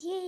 Yay!